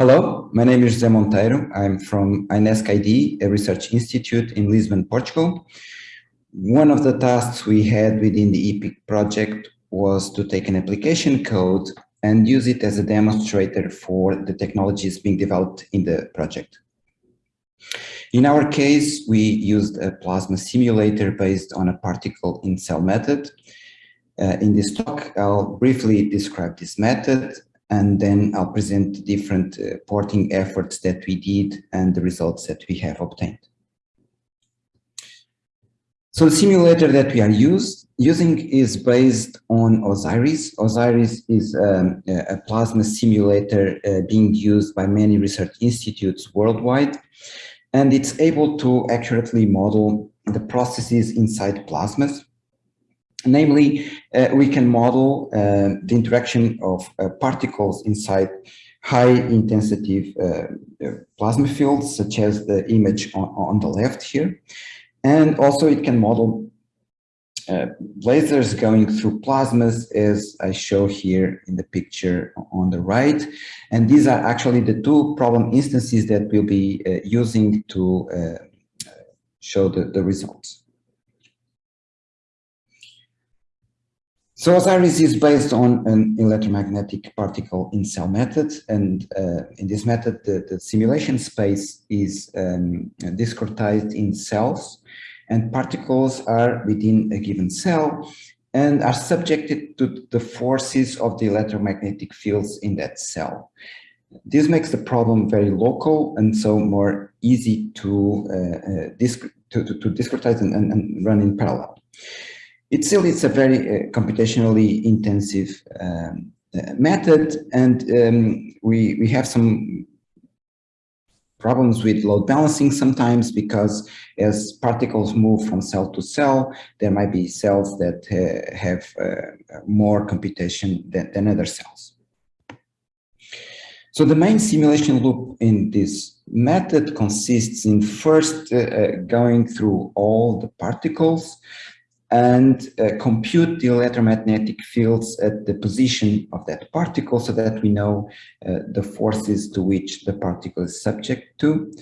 Hello, my name is José Monteiro. I'm from INESC ID, a research institute in Lisbon, Portugal. One of the tasks we had within the EPEEC project was to take an application code and use it as a demonstrator for the technologies being developed in the project. In our case, we used a plasma simulator based on a particle in cell method. Uh, in this talk, I'll briefly describe this method and then I'll present different uh, porting efforts that we did and the results that we have obtained. So the simulator that we are used, using is based on OSIRIS. OSIRIS is um, a plasma simulator uh, being used by many research institutes worldwide, and it's able to accurately model the processes inside plasmas. Namely, uh, we can model uh, the interaction of uh, particles inside high intensity uh, uh, plasma fields, such as the image on, on, the left here. And also it can model uh, lasers going through plasmas, as I show here in the picture on the right. And these are actually the two problem instances that we'll be using to show the, the results. So OSIRIS is based on an electromagnetic particle in cell method. And uh, in this method, the, the simulation space is um, discretized in cells and particles are within a given cell and are subjected to the forces of the electromagnetic fields in that cell. This makes the problem very local and so more easy to, uh, uh, disc to, to, to, discretize and, and, and run in parallel. It's still it's a very uh, computationally intensive um, uh, method, and um, we we have some problems with load balancing sometimes because as particles move from cell to cell, there might be cells that uh, have uh, more computation than, than other cells. So the main simulation loop in this method consists in first uh, uh going through all the particles and uh, compute the electromagnetic fields at the position of that particle so that we know uh, the forces to which the particle is subject to.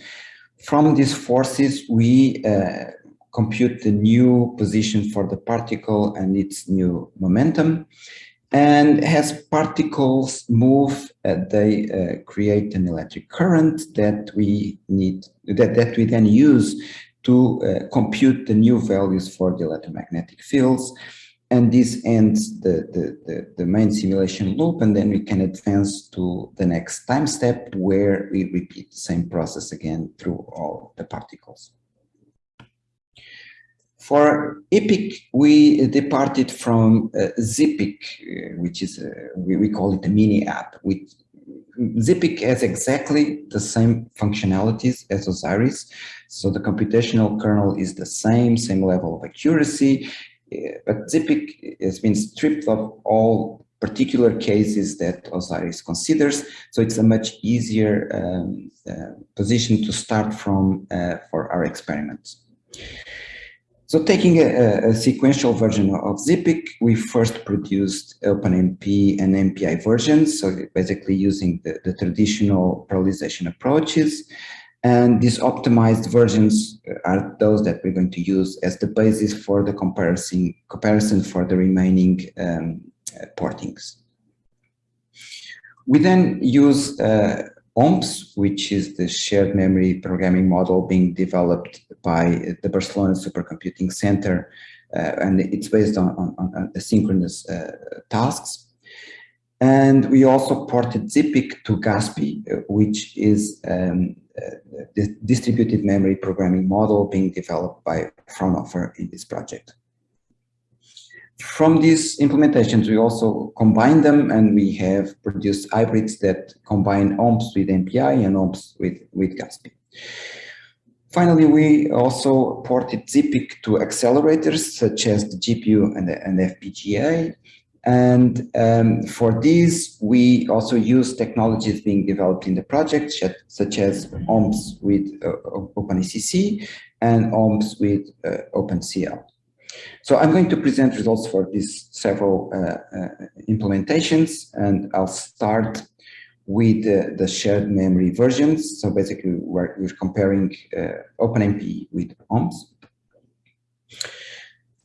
From these forces, we uh, compute the new position for the particle and its new momentum. And as particles move, uh, they uh, create an electric current that we need, that, that we then use to uh, compute the new values for the electromagnetic fields. And this ends the, the, the, the, main simulation loop, and then we can advance to the next time step where we repeat the same process again through all the particles. For EPEEC, we departed from uh, ZPIC, uh, which is, a, we, we call it a mini app, which ZPIC has exactly the same functionalities as OSIRIS. So the computational kernel is the same, same level of accuracy, eh, but ZPIC has been stripped of all particular cases that OSIRIS considers. So it's a much easier um, uh, position to start from uh, for our experiments. So taking a, a, sequential version of ZPIC, we first produced OpenMP and MPI versions, so basically using the, the traditional parallelization approaches. And these optimized versions are those that we're going to use as the basis for the comparison, comparison for the remaining um, uh, portings. We then use uh, OmpSs, which is the shared memory programming model being developed by the Barcelona Supercomputing Center, uh, and it's based on, on, on asynchronous uh, tasks. And we also ported ZPIC to GASPI, uh, which is um, uh, the distributed memory programming model being developed by Fraunhofer in this project. From these implementations, we also combine them and we have produced hybrids that combine OmpSs with MPI and OmpSs with, with GASPI. Finally, we also ported ZPIC to accelerators such as the GPU and the, and FPGA. And um, for these, we also use technologies being developed in the project, such as OmpSs with uh, OpenACC and OmpSs with uh, OpenCL. So I'm going to present results for these several uh, uh, implementations, and I'll start with uh, the shared memory versions. So basically, we're, we're comparing uh, OpenMP with OmpSs.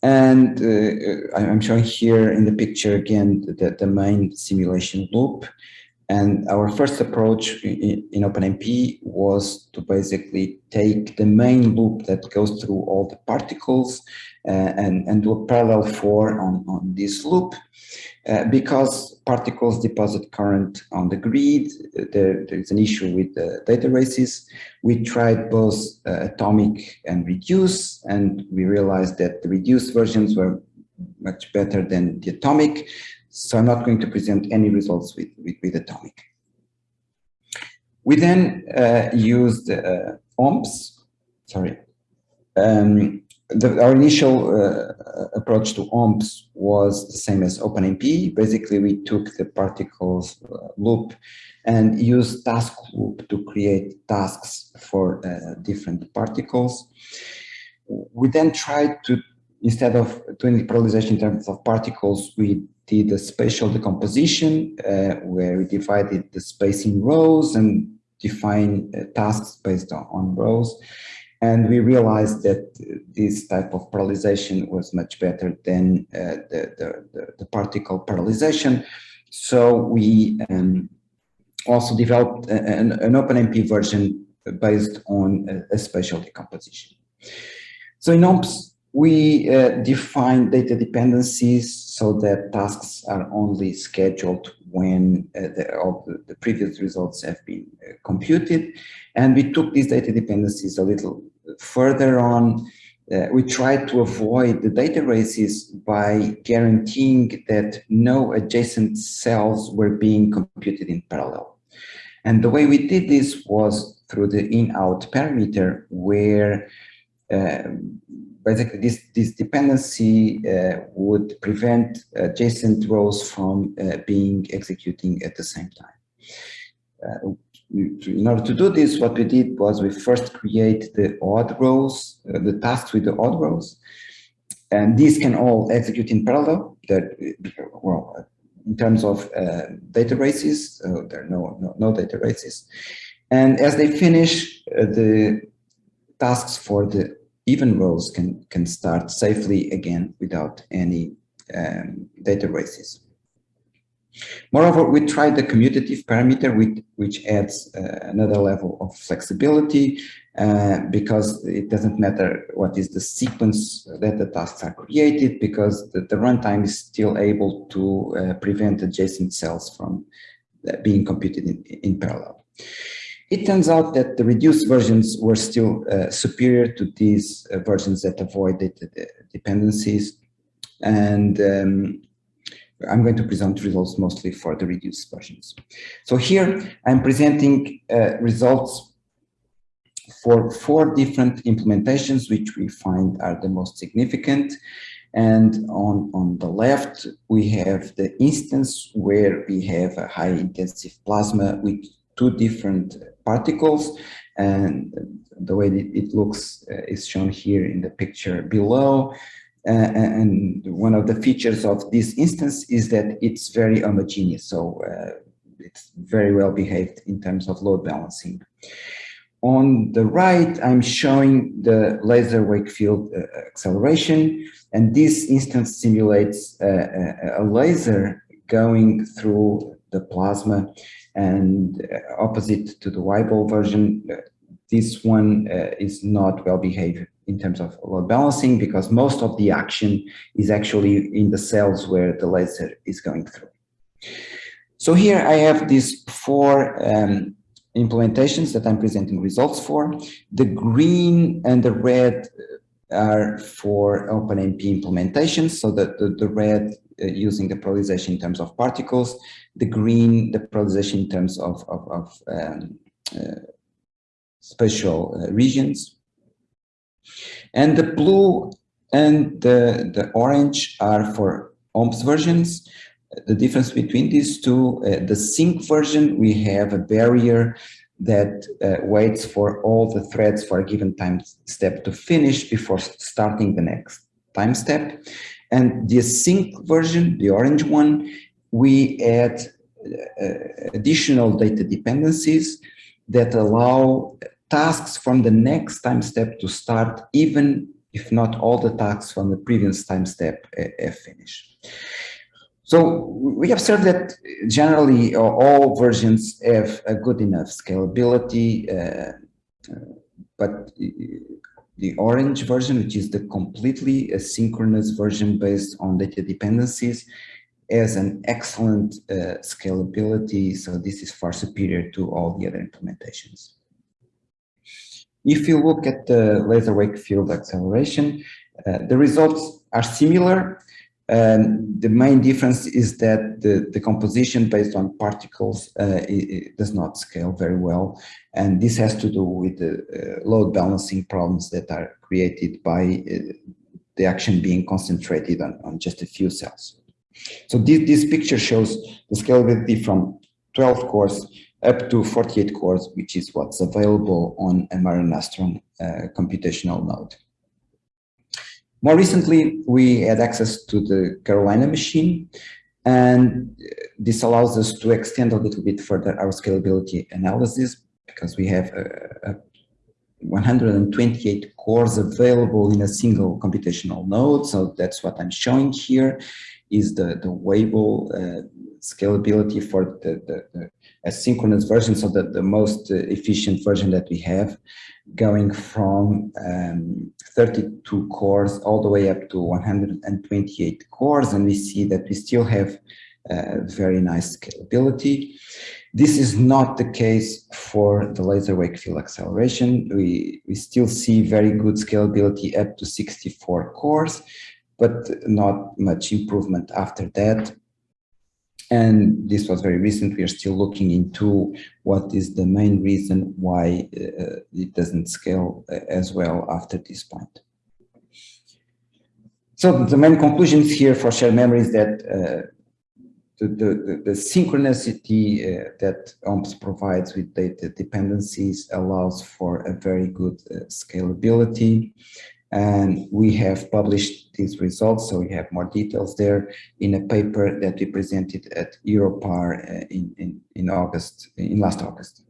And uh, I'm showing here in the picture again the, the main simulation loop. And our first approach in, in OpenMP was to basically take the main loop that goes through all the particles uh, and, and do a parallel for on, on this loop. Uh, because particles deposit current on the grid, there, there's an issue with the data races. We tried both uh, atomic and reduce, and we realized that the reduced versions were much better than the atomic. So I'm not going to present any results with, with, with atomic. We then uh, used uh, OmpSs, sorry, um, the, our initial uh, approach to OmpSs was the same as OpenMP. Basically, we took the particles uh, loop and used task loop to create tasks for uh, different particles. We then tried to, instead of doing parallelization in terms of particles, we did a spatial decomposition uh, where we divided the space in rows and define uh, tasks based on, on rows. And we realized that this type of parallelization was much better than uh, the, the, the, particle parallelization. So we um, also developed an, an OpenMP version based on a, a spatial decomposition. So in OmpSs, we uh, define data dependencies so that tasks are only scheduled when uh, the, all the, the, previous results have been uh, computed. And we took these data dependencies a little further on. Uh, we tried to avoid the data races by guaranteeing that no adjacent cells were being computed in parallel. And the way we did this was through the in-out parameter where uh, basically this, this dependency uh, would prevent adjacent rows from uh, being executing at the same time. Uh, in order to do this, what we did was we first create the odd rows, uh, the tasks with the odd rows, and these can all execute in parallel. That well, in terms of uh, data races, uh, there are no, no, no data races, and as they finish, uh, the tasks for the even rows can can start safely again without any um, data races. Moreover, we tried the commutative parameter, which, which adds uh, another level of flexibility uh, because it doesn't matter what is the sequence that the tasks are created because the, the runtime is still able to uh, prevent adjacent cells from uh, being computed in, in, parallel. It turns out that the reduced versions were still uh, superior to these uh, versions that avoided the dependencies and um, I'm going to present results mostly for the reduced versions. So here I'm presenting uh, results for four different implementations, which we find are the most significant. And on, on the left, we have the instance where we have a high intensive plasma with two different particles. And the way it looks uh, is shown here in the picture below. Uh, and one of the features of this instance is that it's very homogeneous. So uh, it's very well behaved in terms of load balancing. On the right, I'm showing the laser wake field uh, acceleration, and this instance simulates uh, a laser going through the plasma and uh, opposite to the Weibel version, uh, this one is not well behaved in terms of load balancing because most of the action is actually in the cells where the laser is going through. So here I have these four um, implementations that I'm presenting results for. The green and the red are for OpenMP implementations, so that the, the red uh, using the polarization in terms of particles, the green, the polarization in terms of, of, of um, uh, spatial uh, regions, and the blue and the, the orange are for OmpSs versions. The difference between these two, uh, the sync version, we have a barrier that uh, waits for all the threads for a given time step to finish before starting the next time step. And the async version, the orange one, we add uh, additional data dependencies that allow tasks from the next time step to start even if not all the tasks from the previous time step uh, have finished. So we observe that generally uh, all versions have a good enough scalability, uh, uh, but the orange version, which is the completely asynchronous version based on data dependencies, has an excellent uh, scalability. So this is far superior to all the other implementations. If you look at the laser wake field acceleration, uh, the results are similar. Um, the main difference is that the, the composition based on particles uh, it, it does not scale very well. And this has to do with the uh, load balancing problems that are created by uh, the action being concentrated on, on just a few cells. So this, this picture shows the scalability from 12 cores up to 48 cores, which is what's available on a Mare Nostrum uh, computational node. More recently, we had access to the Karolina machine, and this allows us to extend a little bit further our scalability analysis because we have a, a 128 cores available in a single computational node. So that's what I'm showing here is the, the Weibel uh, scalability for the, the, the, asynchronous version, so that the most uh, efficient version that we have, going from um, 32 cores all the way up to 128 cores, and we see that we still have uh, very nice scalability. This is not the case for the laser wake field acceleration. We, we still see very good scalability up to 64 cores, but not much improvement after that. And this was very recent. We are still looking into what is the main reason why uh, it doesn't scale uh, as well after this point. So the main conclusions here for shared memory is that uh, the, the, the, synchronicity uh, that OmpSs provides with data dependencies allows for a very good uh, scalability. And we have published these results, so we have more details there in a paper that we presented at Euro-Par uh, in, in, in August, in last August.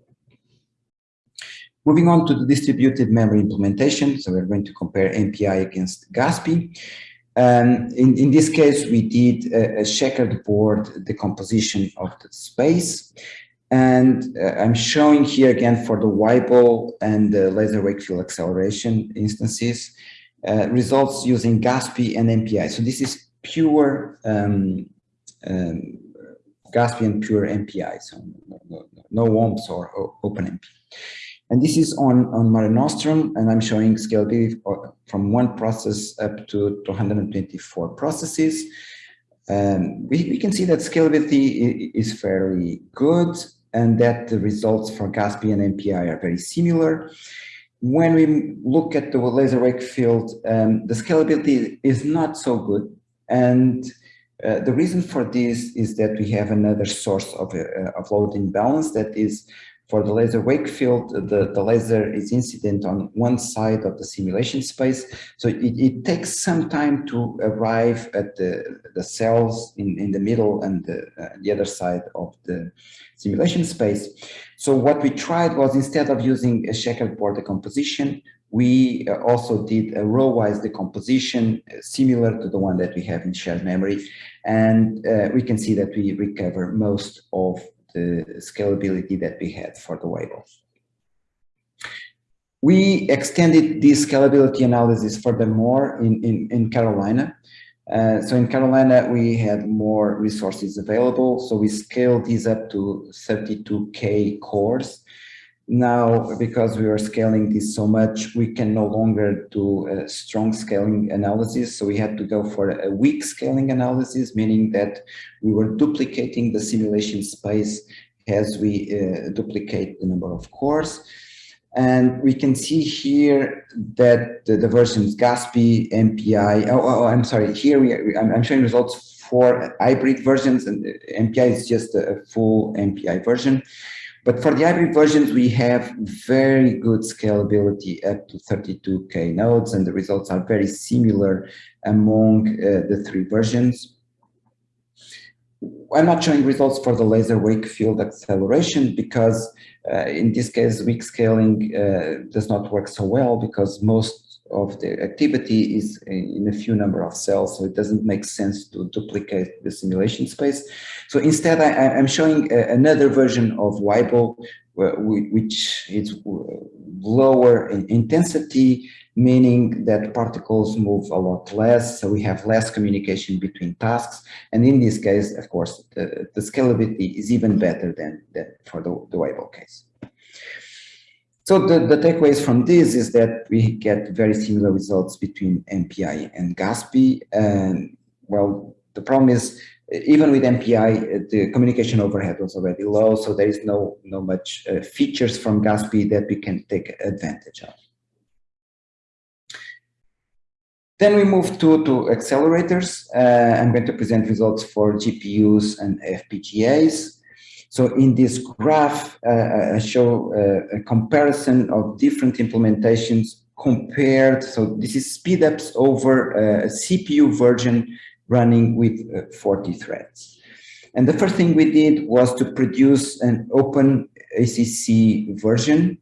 Moving on to the distributed memory implementation, so we're going to compare MPI against GASPI. Um, in, in this case, we did a, a checkered board decomposition of the space. And uh, I'm showing here again for the Weibel and the laser wake field acceleration instances, uh, results using GASPI and MPI. So this is pure um, um, GASPI and pure MPI, so no, no, no or, or OpenMP. And this is on, on Mare Nostrum, and I'm showing scalability from one process up to 224 processes. Um, we, we can see that scalability is fairly good and that the results for GASPI and MPI are very similar. When we look at the laser wake field, um, the scalability is not so good. And uh, the reason for this is that we have another source of, uh, of load imbalance that is for the laser wake field, the, the laser is incident on one side of the simulation space. So it, it takes some time to arrive at the, the cells in, in the middle and the, uh, the other side of the simulation space. So what we tried was instead of using a checkerboard decomposition, we uh, also did a row-wise decomposition uh, similar to the one that we have in shared memory. And uh, we can see that we recover most of the scalability that we had for the Weibel. We extended this scalability analysis furthermore in, in, in Karolina. Uh, so in Karolina, we had more resources available. So we scaled these up to 32K cores. Now, because we are scaling this so much, we can no longer do a strong scaling analysis. So we had to go for a weak scaling analysis, meaning that we were duplicating the simulation space as we uh, duplicate the number of cores. And we can see here that the, the versions GASPI, MPI, oh, oh, I'm sorry, here we are, I'm, I'm showing results for hybrid versions and MPI is just a full MPI version. But for the hybrid versions, we have very good scalability up to 32K nodes, and the results are very similar among uh, the three versions. I'm not showing results for the laser wake field acceleration because uh, in this case, weak scaling uh, does not work so well because most of the activity is in a few number of cells, so it doesn't make sense to duplicate the simulation space. So instead, I, am showing another version of Weibel, which is lower in intensity, meaning that particles move a lot less, so we have less communication between tasks. And in this case, of course, the, the scalability is even better than, than for the, the Weibel case. So the, the takeaways from this is that we get very similar results between MPI and GASPI. And well, the problem is even with MPI, the communication overhead was already low, so there is no, no much uh, features from GASPI that we can take advantage of. Then we move to, to accelerators. Uh, I'm going to present results for GPUs and FPGAs. So in this graph, uh, I show uh, a comparison of different implementations compared. So this is speedups over uh, a CPU version running with uh, 40 threads. And the first thing we did was to produce an open ACC version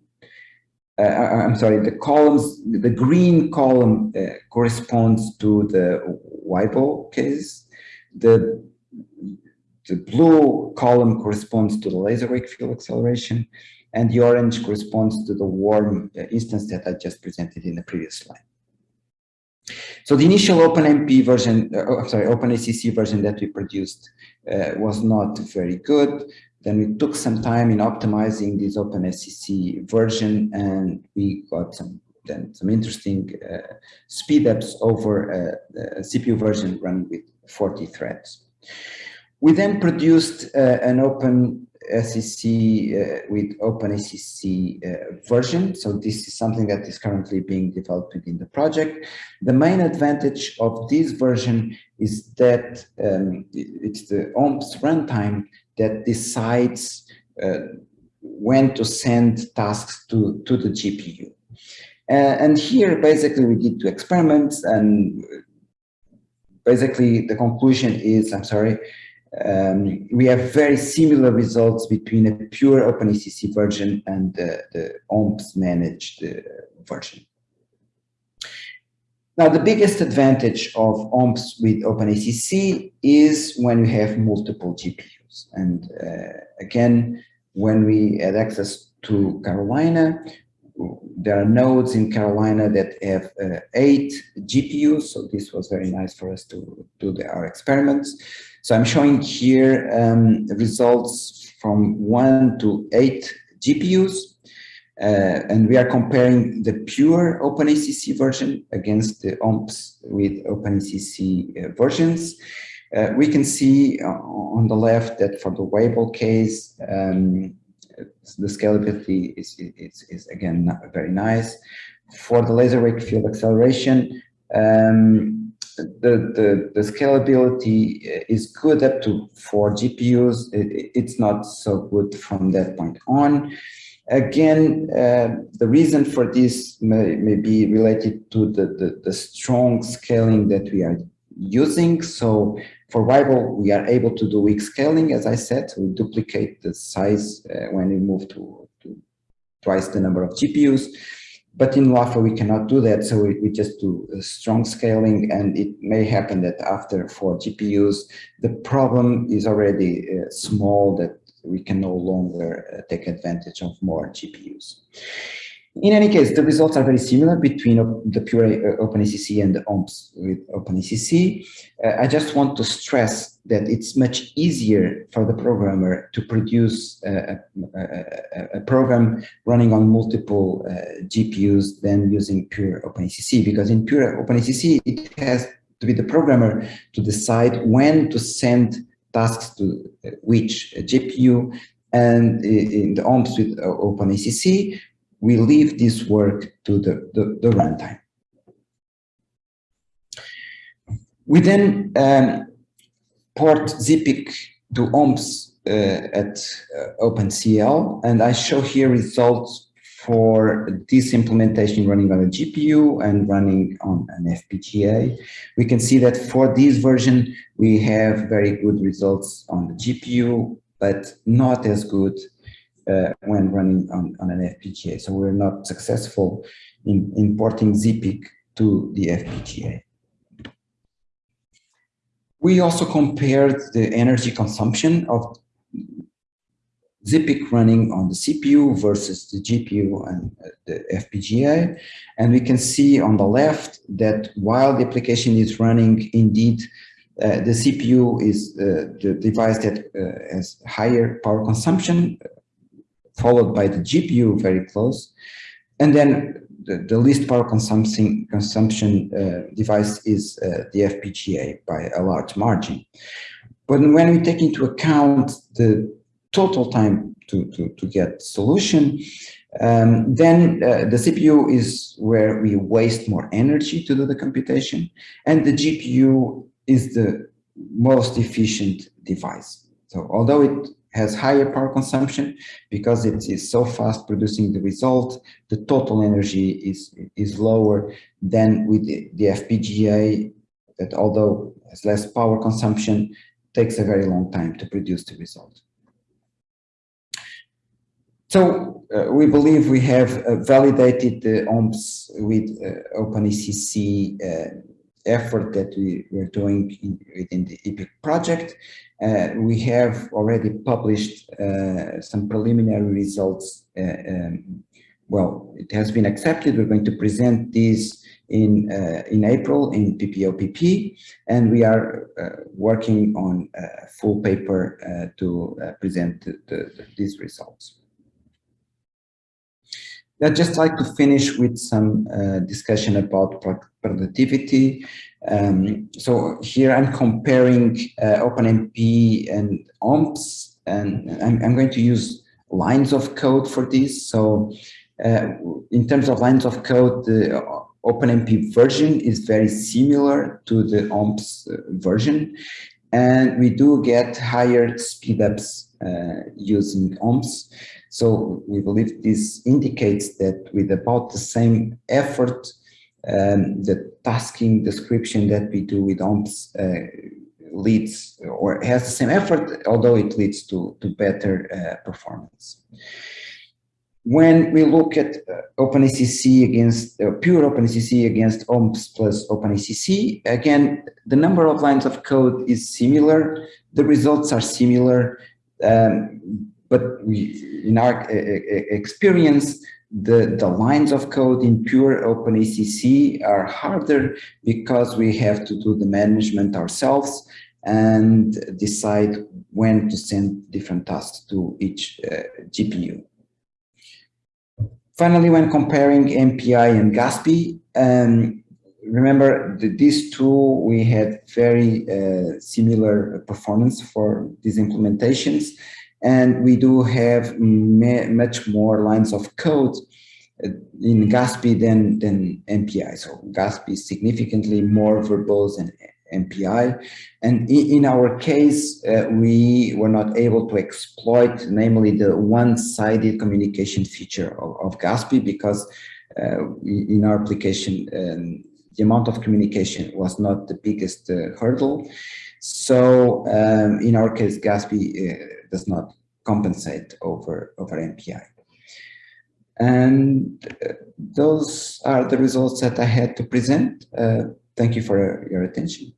uh, I'm sorry, the columns, the green column uh, corresponds to the Weibel case. The, the blue column corresponds to the laser wake field acceleration, and the orange corresponds to the warm uh, instance that I just presented in the previous slide. So the initial OpenMP version, uh, oh, sorry, OpenACC version that we produced uh, was not very good. Then we took some time in optimizing this OpenACC version and we got some then some interesting uh, speedups over uh, a CPU version running with 40 threads. We then produced uh, an open SEC uh, with OpenACC uh, version. So this is something that is currently being developed within the project. The main advantage of this version is that um, it's the OmpSs runtime that decides uh, when to send tasks to, to the GPU. Uh, and here, basically, we did two experiments, and basically the conclusion is, I'm sorry, um, we have very similar results between a pure OpenACC version and the, the OmpSs managed uh, version. Now, the biggest advantage of OmpSs with OpenACC is when you have multiple GPUs. And uh, again, when we had access to Karolina, there are nodes in Karolina that have uh, eight GPUs. So this was very nice for us to do the, our experiments. So I'm showing here um, results from one to eight GPUs. Uh, and we are comparing the pure OpenACC version against the OmpSs with OpenACC uh, versions. Uh, we can see on the left that for the Weibel case, um, the scalability is, is, is again very nice. For the laser wake field acceleration, um, the, the, the, scalability is good up to four GPUs. It, it's not so good from that point on. Again, uh, the reason for this may, may be related to the, the, the strong scaling that we are using. So for Weibel, we are able to do weak scaling, as I said, we duplicate the size uh, when we move to, to, twice the number of GPUs. But in LAFA, we cannot do that, so we, we just do strong scaling, and it may happen that after four GPUs, the problem is already uh, small that we can no longer uh, take advantage of more GPUs. In any case, the results are very similar between the pure uh, OpenACC and the OmpSs with OpenACC. Uh, I just want to stress that it's much easier for the programmer to produce a, a, a program running on multiple uh, GPUs than using pure OpenACC, because in pure OpenACC, it has to be the programmer to decide when to send tasks to uh, which GPU, and in the OmpSs with OpenACC, we leave this work to the, the, the runtime. We then um, port ZPIC to OmpSs uh, at uh, OpenCL, and I show here results for this implementation running on a GPU and running on an FPGA. We can see that for this version, we have very good results on the GPU, but not as good uh, when running on, on an FPGA. So we're not successful in importing ZPIC to the FPGA. We also compared the energy consumption of ZPIC running on the CPU versus the GPU and the FPGA. And we can see on the left that while the application is running, indeed, uh, the CPU is uh, the device that uh, has higher power consumption, followed by the GPU very close. And then the, the least power consumption, consumption uh, device is uh, the FPGA by a large margin. But when we take into account the total time to, to, to get solution, um, then uh, the CPU is where we waste more energy to do the computation, and the GPU is the most efficient device. So although it has higher power consumption, because it is so fast producing the result, the total energy is, is lower than with the, FPGA that although has less power consumption, takes a very long time to produce the result. So uh, we believe we have uh, validated the OmpSs with uh, OpenACC uh, effort that we were doing in, within the EPEEC project. Uh, we have already published uh, some preliminary results. Um, well, it has been accepted. We're going to present these in in April in PPOPP, and we are working on a full paper to present the, the, these results. I'd just like to finish with some uh, discussion about productivity. Um, so here I'm comparing uh, OpenMP and OmpSs, and I'm, I'm, going to use lines of code for this. So uh, in terms of lines of code, the OpenMP version is very similar to the OmpSs uh, version. And we do get higher speedups uh, using OmpSs. So we believe this indicates that with about the same effort, um, the tasking description that we do with OmpSs uh, leads or has the same effort, although it leads to, to better uh, performance. When we look at uh, OpenACC against uh, pure OpenACC against OmpSs plus OpenACC, again, the number of lines of code is similar, the results are similar, um, but we, in our experience, the, the lines of code in pure OpenACC are harder because we have to do the management ourselves and decide when to send different tasks to each uh, GPU. Finally, when comparing MPI and GASPI, um, remember that these two, we had very uh, similar performance for these implementations. And we do have much more lines of code uh, in GASPI than, than MPI. So GASPI is significantly more verbose than MPI. And in our case, uh, we were not able to exploit, namely the one-sided communication feature of, of GASPI because uh, in our application, um, the amount of communication was not the biggest uh, hurdle. So um, in our case, GASPI uh, does not compensate over, over MPI. And uh, those are the results that I had to present. Uh, thank you for your attention.